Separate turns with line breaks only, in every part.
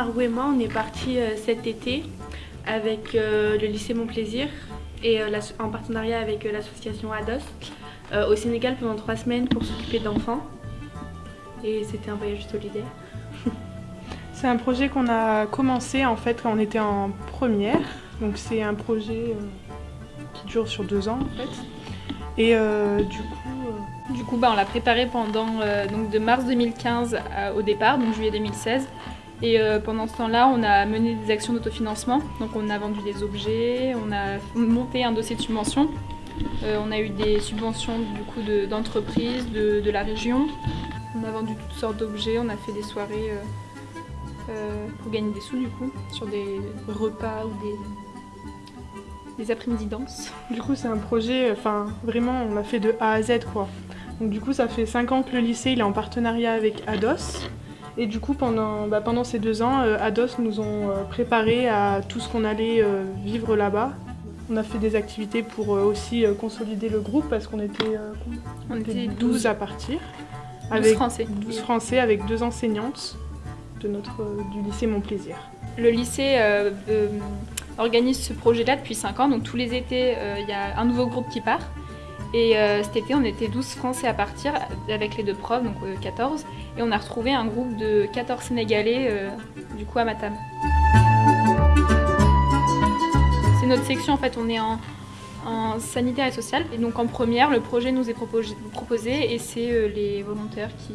Marou et moi, on est partis cet été avec le lycée Mon Plaisir et en partenariat avec l'association ADOS au Sénégal pendant trois semaines pour s'occuper d'enfants. Et c'était un voyage solidaire.
C'est un projet qu'on a commencé en fait quand on était en première. Donc c'est un projet qui dure sur deux ans en fait. Et du coup
du coup, bah, on l'a préparé pendant euh, donc de mars 2015 au départ, donc juillet 2016. Et euh, pendant ce temps-là, on a mené des actions d'autofinancement. Donc on a vendu des objets, on a monté un dossier de subvention. Euh, on a eu des subventions d'entreprises de, la région. On a vendu toutes sortes d'objets, on a fait des soirées pour gagner des sous du coup, sur des repas ou des, des après-midi danse.
Du coup, c'est un projet, enfin, vraiment, on l'a fait de A à Z, quoi. Donc, du coup, ça fait 5 ans que le lycée il est en partenariat avec ADOS. Et du coup, pendant, bah, pendant ces deux ans, euh, ADOS nous ont euh, préparé à tout ce qu'on allait euh, vivre là-bas. On a fait des activités pour aussi consolider le groupe parce qu'on était,
on était 12
à partir.
12 avec français.
12 français avec deux enseignantes de notre, du lycée Mon Plaisir.
Le lycée organise ce projet-là depuis 5 ans. Donc tous les étés, euh, il y a un nouveau groupe qui part. Et euh, cet été, on était 12 Français à partir avec les deux profs, donc 14. Euh, et on a retrouvé un groupe de 14 Sénégalais, du coup, à Matam. C'est notre section, en fait, on est en, sanitaire et social. Et donc en première, le projet nous est proposé, et c'est les volontaires qui,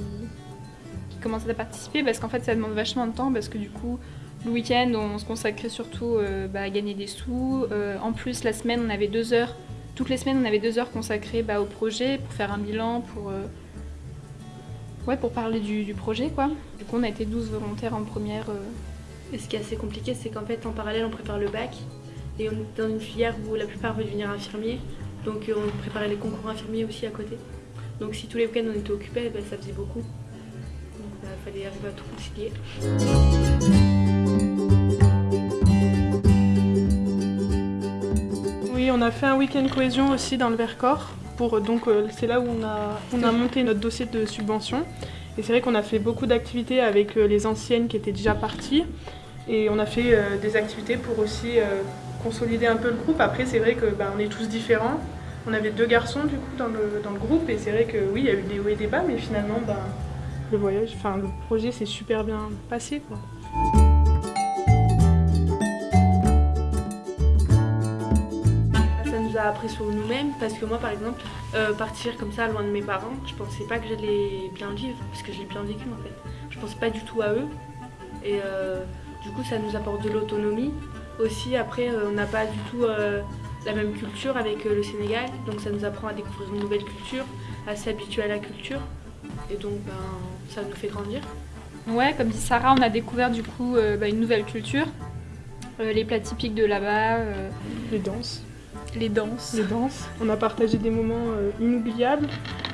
commencent à participer parce qu'en fait, ça demande vachement de temps parce que du coup, le week-end, on se consacrait surtout euh, bah, à gagner des sous. Euh, en plus, la semaine, on avait deux heures. Toutes les semaines, on avait deux heures consacrées bah, au projet pour faire un bilan, pour, euh, pour parler du, projet. Quoi. Du coup, on a été 12 volontaires en première.
Et ce qui est assez compliqué, c'est qu'en fait, en parallèle, on prépare le bac. Et on est dans une filière où la plupart veulent devenir infirmiers. Donc, on préparait les concours infirmiers aussi à côté. Donc, si tous les week-ends, on était occupés, bah, ça faisait beaucoup. Donc, il fallait arriver à tout concilier.
On a fait un week-end cohésion aussi dans le Vercors. Donc euh, c'est là où on a, on a monté notre dossier de subvention. Et c'est vrai qu'on a fait beaucoup d'activités avec euh, les anciennes qui étaient déjà parties. Et on a fait euh, des activités pour aussi consolider un peu le groupe. Après, c'est vrai que ben, on est tous différents. On avait deux garçons du coup dans le, groupe et c'est vrai que oui, il y a eu des hauts et des bas, mais finalement, ben, le voyage, le projet s'est super bien passé.
Appris sur nous-mêmes parce que moi par exemple euh, partir comme ça loin de mes parents je pensais pas que j'allais bien vivre parce que je l'ai bien vécu en fait. Je pensais pas du tout à eux. Et euh, du coup ça nous apporte de l'autonomie. Aussi après euh, on n'a pas du tout la même culture avec le Sénégal. Donc ça nous apprend à découvrir une nouvelle culture à s'habituer à la culture. Et donc ben, ça nous fait grandir.
Ouais comme dit Sarah on a découvert du coup bah, une nouvelle culture. Les plats typiques de là-bas
les danses
les danses.
Les danses. On a partagé des moments euh, inoubliables.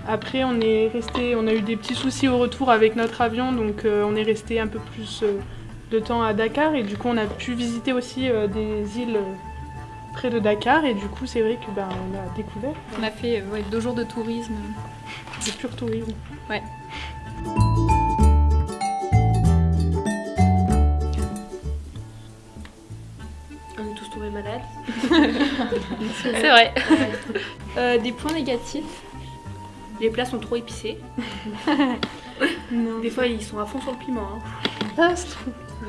Après, on est resté, on a eu des petits soucis au retour avec notre avion, donc euh, on est resté un peu plus euh, de temps à Dakar et du coup on a pu visiter aussi des îles près de Dakar et du coup c'est vrai que ben, on a découvert.
On a fait deux jours de tourisme.
De pur tourisme.
Ouais. C'est vrai. Euh, des points négatifs.
Les plats sont trop épicés. Des fois, ils sont à fond sur le piment. Hein.
Ah,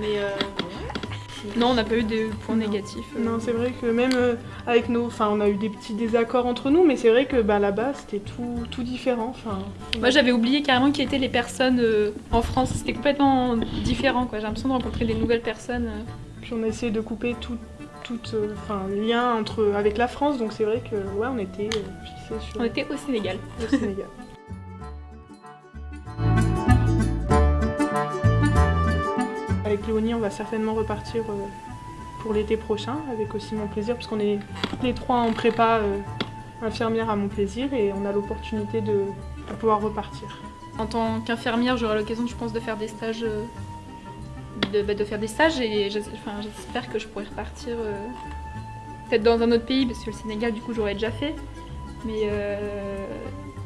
Mais euh,
non, on n'a pas eu de points négatifs.
Euh. Non, c'est vrai que même avec nos. Enfin, on a eu des petits désaccords entre nous, mais c'est vrai que bah, là-bas, c'était tout, tout différent. Enfin,
Moi, j'avais oublié carrément qui étaient les personnes en France. C'était complètement différent. J'ai l'impression de rencontrer des nouvelles personnes.
Puis on a essayé de couper tout, tout euh, enfin, lien entre, avec la France, donc c'est vrai que ouais, on était euh, fixé sur.
On était au Sénégal.
Au Sénégal. avec Léonie, on va certainement repartir euh, pour l'été prochain, avec aussi mon plaisir, parce qu'on est les trois en prépa infirmière à mon plaisir et on a l'opportunité de, de, pouvoir repartir.
En tant qu'infirmière, j'aurai l'occasion, je pense, de faire des stages bah, de, faire des stages et j'espère que je pourrai repartir euh, peut-être dans un autre pays parce que le Sénégal du coup j'aurais déjà fait mais euh,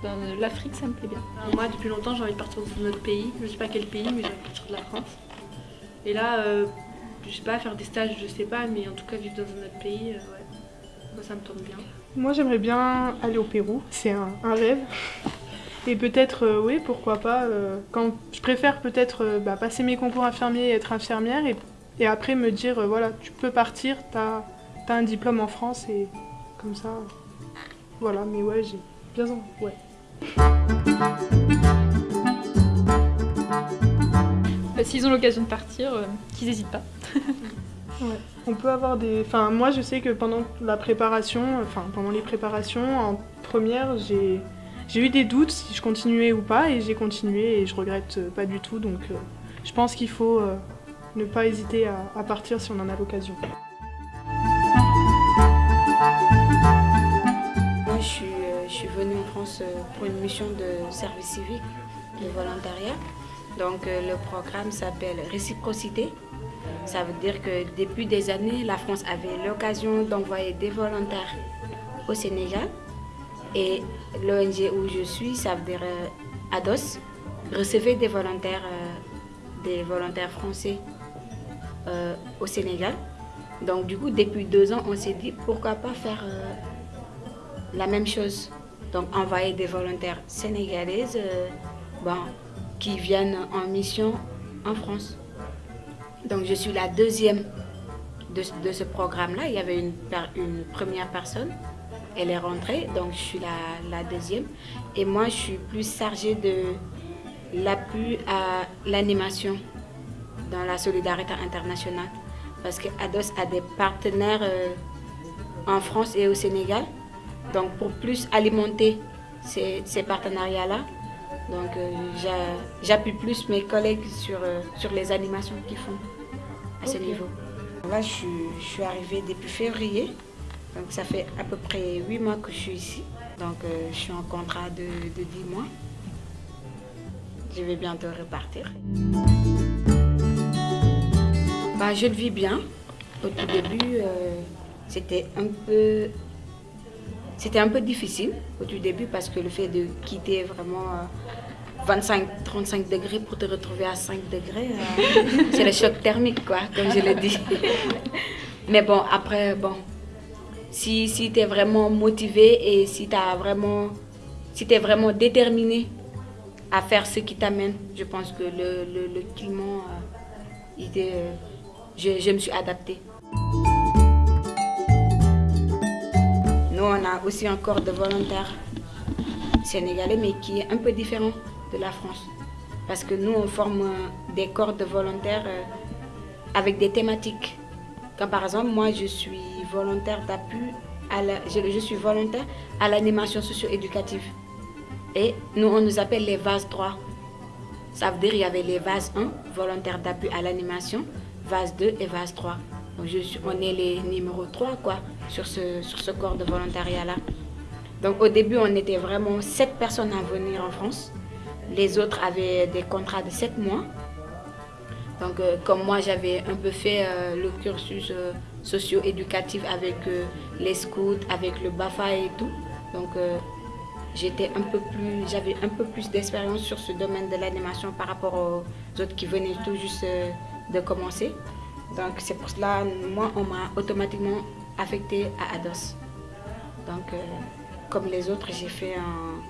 dans l'Afrique ça me plaît bien.
Moi depuis longtemps j'ai envie de partir dans un autre pays, je sais pas quel pays mais j'ai envie de partir de la France Et là, euh, je sais pas, faire des stages, je sais pas, mais en tout cas vivre dans un autre pays, euh, ouais. Moi, ça me tente bien.
Moi, j'aimerais bien aller au Pérou. C'est un, un rêve. Et peut-être, euh, oui, pourquoi pas. euh, quand je préfère peut-être euh, bah, passer mes concours infirmiers et être infirmière et, et après me dire, voilà, tu peux partir, t'as as un diplôme en France et comme ça. voilà, mais ouais, j'ai bien envie. Ouais.
Euh, S'ils ont l'occasion de partir, qu'ils n'hésitent pas.
On peut avoir des. Enfin, moi, je sais que pendant la préparation, enfin, pendant les préparations en première, j'ai. J'ai eu des doutes si je continuais ou pas et j'ai continué et je regrette euh, pas du tout donc euh, je pense qu'il faut euh, ne pas hésiter à, partir si on en a l'occasion.
Moi, je suis, je suis venue en France pour une mission de service civique de volontariat. Donc, le programme s'appelle Réciprocité. Ça veut dire que depuis des années, la France avait l'occasion d'envoyer des volontaires au Sénégal. Et l'ONG où je suis, ça veut dire euh, ADOS, recevait des volontaires, euh, des volontaires français euh, au Sénégal. Donc, du coup, depuis deux ans, on s'est dit pourquoi pas faire euh, la même chose. Donc envoyer des volontaires sénégalaises euh, bon, qui viennent en mission en France. Donc je suis la deuxième de, ce programme-là. Il y avait une première personne, elle est rentrée, donc je suis la, la deuxième. Et moi, je suis plus chargée de l'appui à l'animation dans la solidarité internationale. Parce que ADOS a des partenaires euh, en France et au Sénégal. Donc pour plus alimenter ces, ces partenariats-là, donc euh, j'a- j'appuie plus mes collègues sur, euh, sur les animations qu'ils font à ce niveau. Là, je je suis arrivée depuis février, donc ça fait à peu près 8 mois que je suis ici. Donc euh, je suis en contrat de, de 10 mois. Je vais bientôt repartir. Bah, je le vis bien. Au tout début, euh, c'était un peu c'était un peu difficile au tout début parce que le fait de quitter vraiment 25-35 degrés pour te retrouver à 5 degrés, euh, c'est le choc thermique, quoi, comme je l'ai dit. Mais bon, après, bon, si, si tu es vraiment motivé et si tu si es vraiment déterminé à faire ce qui t'amène, je pense que le, le, le climat, euh, euh, je, je me suis adaptée. Nous, on a aussi un corps de volontaires sénégalais, mais qui est un peu différent de la France. Parce que nous, on forme euh, des corps de volontaires avec des thématiques. Comme par exemple, moi, je suis volontaire d'appui, à la, je, je suis volontaire à l'animation socio-éducative. Et nous, on nous appelle les VAS 3. Ça veut dire qu'il y avait les VAS 1, volontaire d'appui à l'animation, VAS 2 et VAS 3. Donc je suis, on est les numéros 3 quoi, sur, ce, sur ce corps de volontariat-là. Donc au début, on était vraiment 7 personnes à venir en France. Les autres avaient des contrats de 7 mois. Donc euh, comme moi, j'avais un peu fait euh, le cursus euh, socio-éducatif avec les scouts, avec le BAFA et tout. Donc j'étais un peu plus, j'avais un peu plus d'expérience sur ce domaine de l'animation par rapport aux autres qui venaient tout juste de commencer. Donc c'est pour cela, moi, on m'a automatiquement affecté à ADOS. Donc comme les autres, j'ai fait un,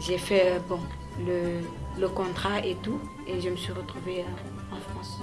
j'ai fait bon le, le contrat et tout, et je me suis retrouvée euh, en France.